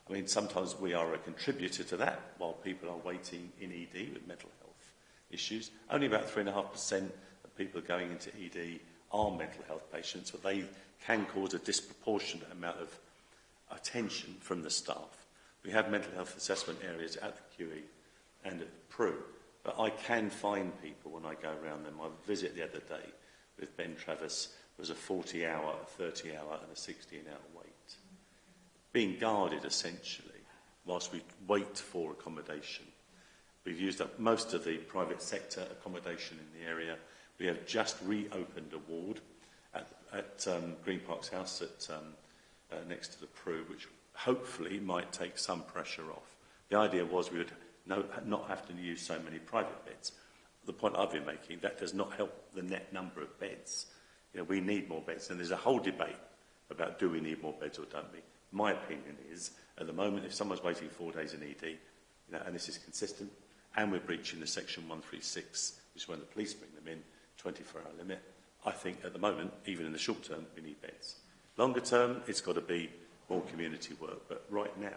I mean, sometimes we are a contributor to that while people are waiting in ED with mental health issues. Only about 3.5% of people going into ED are mental health patients, but they can cause a disproportionate amount of attention from the staff. We have mental health assessment areas at the QE and at the PRU, but I can find people when I go around them. My visit the other day with Ben Travis was a 40-hour, a 30-hour and a 16-hour wait. Being guarded, essentially, whilst we wait for accommodation. We've used up most of the private sector accommodation in the area, We have just reopened a ward at, at um, Green Parks House at, um, uh, next to the Prue, which hopefully might take some pressure off. The idea was we would no, not have to use so many private beds. The point I've been making, that does not help the net number of beds. You know, we need more beds, and there's a whole debate about do we need more beds or don't we. My opinion is, at the moment, if someone's waiting four days in ED, you know, and this is consistent, and we're breaching the section 136, which is when the police bring them in, 24-hour limit. I think at the moment, even in the short term, we need beds. Longer term, it's got to be more community work. But right now,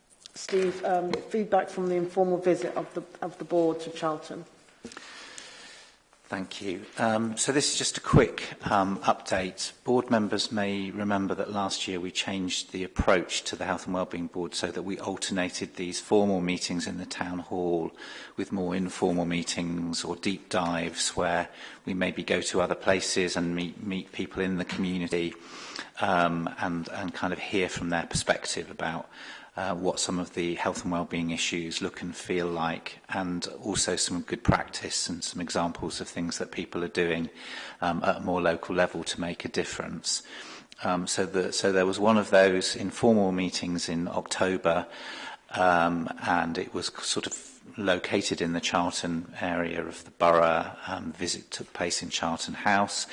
Steve, um, feedback from the informal visit of the, of the board to Charlton. Thank you. Um, so this is just a quick um, update. Board members may remember that last year we changed the approach to the Health and Wellbeing Board so that we alternated these formal meetings in the town hall with more informal meetings or deep dives where we maybe go to other places and meet, meet people in the community um, and, and kind of hear from their perspective about uh, what some of the health and well-being issues look and feel like and also some good practice and some examples of things that people are doing um, at a more local level to make a difference. Um, so, the, so there was one of those informal meetings in October um, and it was sort of located in the Charlton area of the borough. Um, visit took place in Charlton House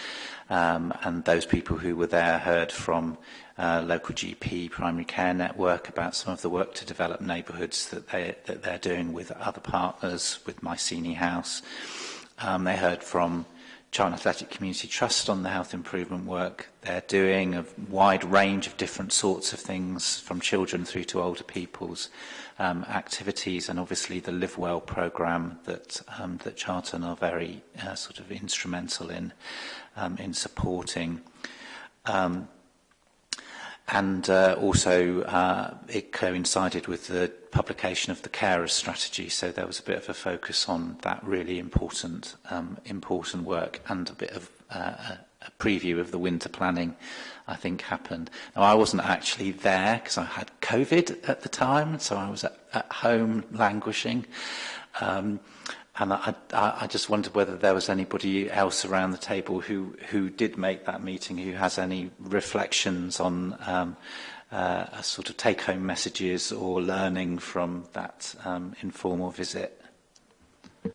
um, and those people who were there heard from uh, local GP primary care network about some of the work to develop neighbourhoods that, they, that they're doing with other partners, with Mycenae House. Um, they heard from China Athletic Community Trust on the health improvement work they're doing, a wide range of different sorts of things from children through to older people's um, activities and obviously the Live Well programme that, um, that Charlton are very uh, sort of instrumental in, um, in supporting. Um, and uh, also uh, it coincided with the publication of the carers strategy so there was a bit of a focus on that really important um, important work and a bit of uh, a preview of the winter planning I think happened now I wasn't actually there because I had covid at the time so I was at, at home languishing um, And I, I, I just wondered whether there was anybody else around the table who, who did make that meeting, who has any reflections on um, uh, sort of take-home messages or learning from that um, informal visit. It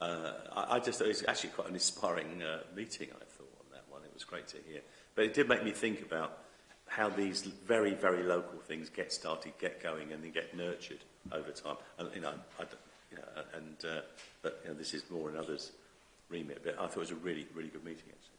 uh, I, I just thought it was actually quite an inspiring uh, meeting, I thought, on that one. It was great to hear. But it did make me think about how these very, very local things get started, get going, and then get nurtured over time. And, you know, I, you know, and uh, but, you know, this is more in others' remit. But I thought it was a really, really good meeting, actually.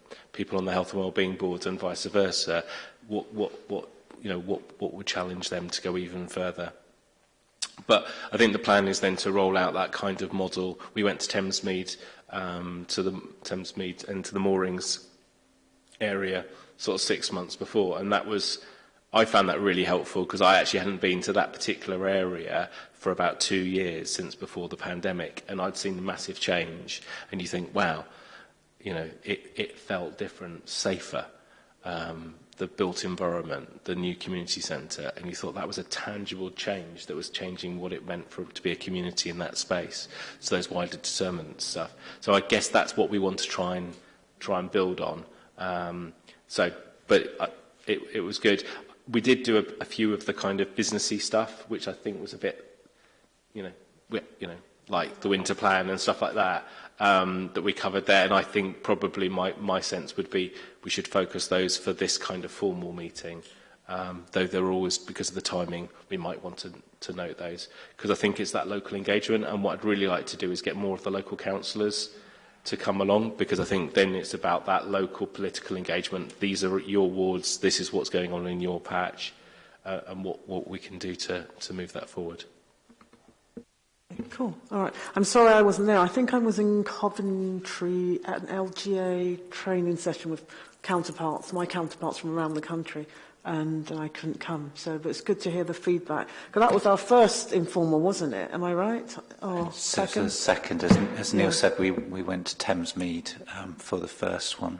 people on the health and wellbeing board and vice versa what, what, what you know, what, what would challenge them to go even further. But I think the plan is then to roll out that kind of model. We went to Thamesmead, um, to the Thamesmead and to the moorings area sort of six months before, and that was I found that really helpful because I actually hadn't been to that particular area for about two years since before the pandemic, and I'd seen massive change. And you think, wow, you know, it, it felt different, safer. Um, the built environment, the new community centre, and you thought that was a tangible change that was changing what it meant for to be a community in that space. So those wider determinants stuff. So I guess that's what we want to try and try and build on. Um, so, but I, uh, it, it was good. We did do a, a few of the kind of businessy stuff, which I think was a bit, you know, you know, like the winter plan and stuff like that um, that we covered there. And I think probably my, my sense would be we should focus those for this kind of formal meeting. Um, though they're always, because of the timing, we might want to, to note those. Because I think it's that local engagement. And what I'd really like to do is get more of the local councillors to come along because I think then it's about that local political engagement. These are your wards. This is what's going on in your patch uh, and what, what we can do to, to move that forward. Cool. All right. I'm sorry I wasn't there. I think I was in Coventry at an LGA training session with counterparts, my counterparts from around the country, and I couldn't come. So, but it's good to hear the feedback. Because that was our first informal, wasn't it? Am I right? Or so, second? So second, as, as Neil yeah. said, we, we went to Thamesmead um, for the first one.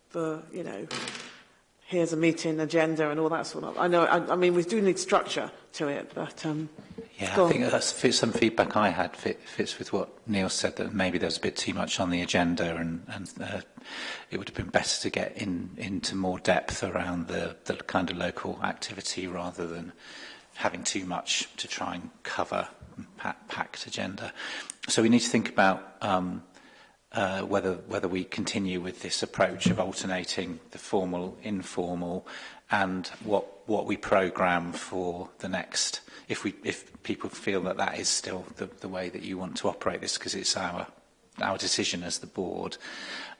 the, you know, here's a meeting agenda and all that sort of. I know. I, I mean, we do need structure to it, but um, yeah, I on. think that's some feedback I had fit, fits with what Neil said that maybe there's a bit too much on the agenda, and and uh, it would have been better to get in into more depth around the the kind of local activity rather than having too much to try and cover packed agenda. So we need to think about. Um, uh, whether whether we continue with this approach of alternating the formal informal and what what we program for the next if we if people feel that that is still the, the way that you want to operate this because it's our our decision as the board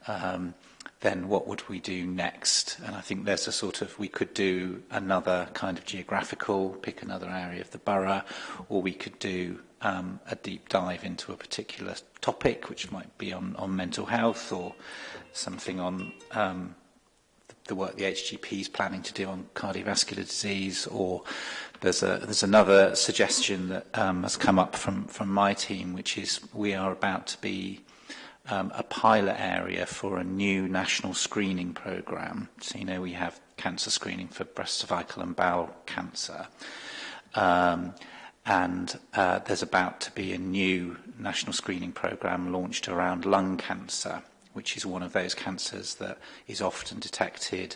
um, then what would we do next? And I think there's a sort of, we could do another kind of geographical, pick another area of the borough, or we could do um, a deep dive into a particular topic, which might be on, on mental health or something on um, the, work the HGP is planning to do on cardiovascular disease, or there's a there's another suggestion that um, has come up from from my team, which is we are about to be um, a pilot area for a new national screening program. So you know we have cancer screening for breast, cervical and bowel cancer. Um, and uh, there's about to be a new national screening program launched around lung cancer, which is one of those cancers that is often detected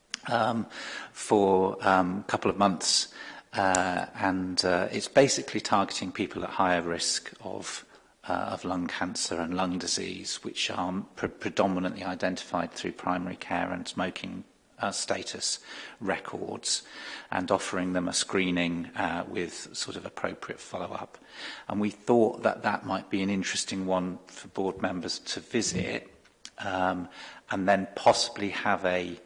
um, for um, a couple of months uh, and uh, it's basically targeting people at higher risk of uh, of lung cancer and lung disease, which are pre predominantly identified through primary care and smoking uh, status records and offering them a screening uh, with sort of appropriate follow-up. And we thought that that might be an interesting one for board members to visit um, and then possibly have a,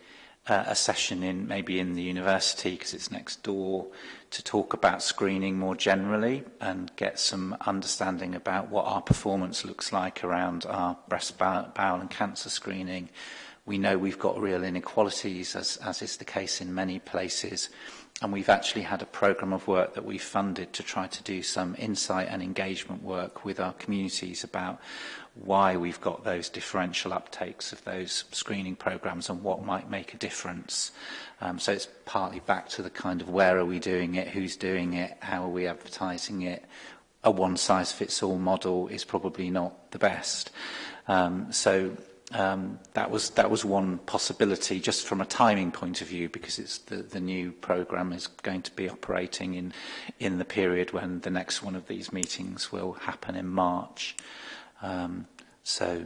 uh, a session in maybe in the university because it's next door to talk about screening more generally and get some understanding about what our performance looks like around our breast, bowel, and cancer screening. We know we've got real inequalities, as, as is the case in many places, and we've actually had a programme of work that we funded to try to do some insight and engagement work with our communities about why we've got those differential uptakes of those screening programmes and what might make a difference. Um, so it's partly back to the kind of where are we doing it, who's doing it, how are we advertising it. A one-size-fits-all model is probably not the best. Um, so um, that was that was one possibility just from a timing point of view because it's the, the new program is going to be operating in in the period when the next one of these meetings will happen in March um, so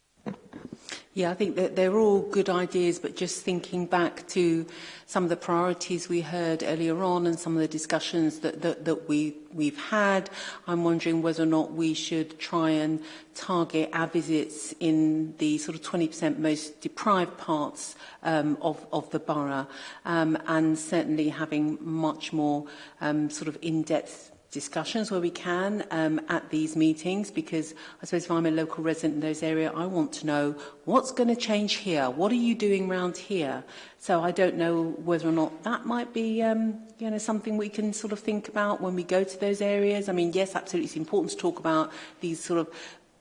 Yeah, I think that they're all good ideas, but just thinking back to some of the priorities we heard earlier on and some of the discussions that, that, that we, we've had, I'm wondering whether or not we should try and target our visits in the sort of 20% most deprived parts um, of, of the borough, um, and certainly having much more um, sort of in-depth discussions where we can um, at these meetings because I suppose if I'm a local resident in those areas, I want to know what's going to change here? What are you doing round here? So I don't know whether or not that might be um, you know, something we can sort of think about when we go to those areas. I mean, yes, absolutely, it's important to talk about these sort of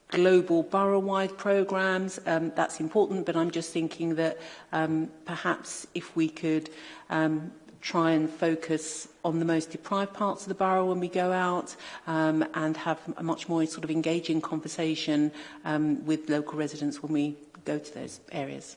global borough-wide programs. Um, that's important, but I'm just thinking that um, perhaps if we could um, try and focus on the most deprived parts of the borough when we go out um, and have a much more sort of engaging conversation um, with local residents when we go to those areas.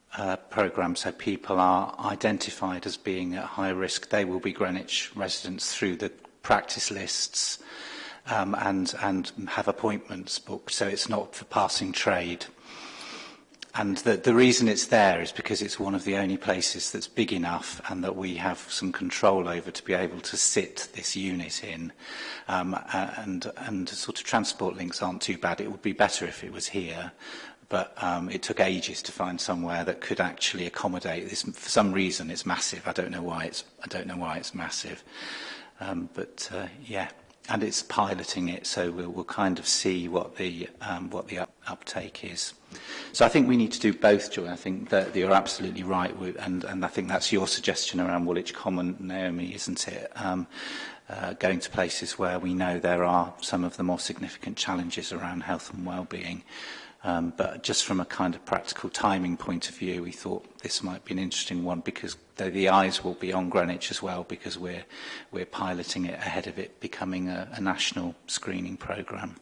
uh, programme, so people are identified as being at high risk. They will be Greenwich residents through the practice lists um, and, and have appointments booked. So it's not for passing trade. And the, the reason it's there is because it's one of the only places that's big enough and that we have some control over to be able to sit this unit in. Um, and, and sort of transport links aren't too bad. It would be better if it was here. But um, it took ages to find somewhere that could actually accommodate this. For some reason, it's massive. I don't know why it's, I don't know why it's massive. Um, but uh, yeah and it's piloting it, so we'll, we'll kind of see what the um, what the up uptake is. So I think we need to do both, Joy. I think that you're absolutely right, with and and I think that's your suggestion around Woolwich Common, Naomi, isn't it? Um, uh, going to places where we know there are some of the more significant challenges around health and well-being. Um, but just from a kind of practical timing point of view, we thought this might be an interesting one because the, the eyes will be on Greenwich as well because we're, we're piloting it ahead of it becoming a, a national screening programme.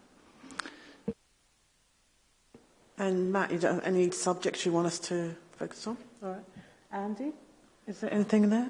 And Matt, you don't have any subjects you want us to focus on? All right. Andy, is there anything there?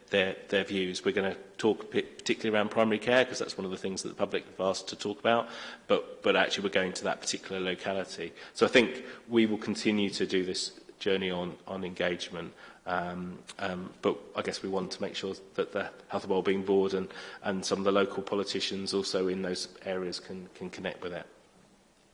their, their views. We're going to talk particularly around primary care because that's one of the things that the public have asked to talk about, but, but actually we're going to that particular locality. So I think we will continue to do this journey on, on engagement. Um, um, but I guess we want to make sure that the Health and Wellbeing Board and, and some of the local politicians also in those areas can, can connect with it.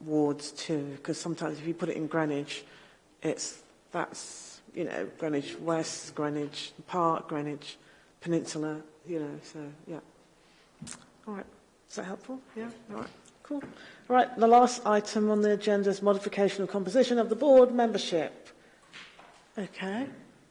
wards too, because sometimes if you put it in Greenwich, it's that's you know Greenwich West, Greenwich Park, Greenwich Peninsula, you know. So yeah. All right. Is that helpful? Yeah. All right. Cool. All right. The last item on the agenda is modification of composition of the board membership. Okay.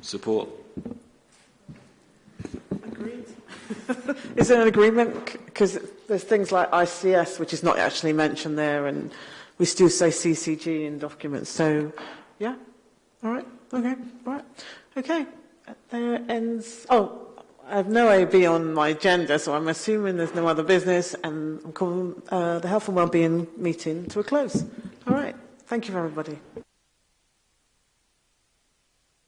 Support. Agreed. is there an agreement? Because there's things like ICS, which is not actually mentioned there, and we still say CCG in documents. So, yeah, all right, okay, all right, okay. There ends. Oh, I have no AB on my agenda, so I'm assuming there's no other business, and I'm calling uh, the Health and Wellbeing meeting to a close. All right, thank you, everybody.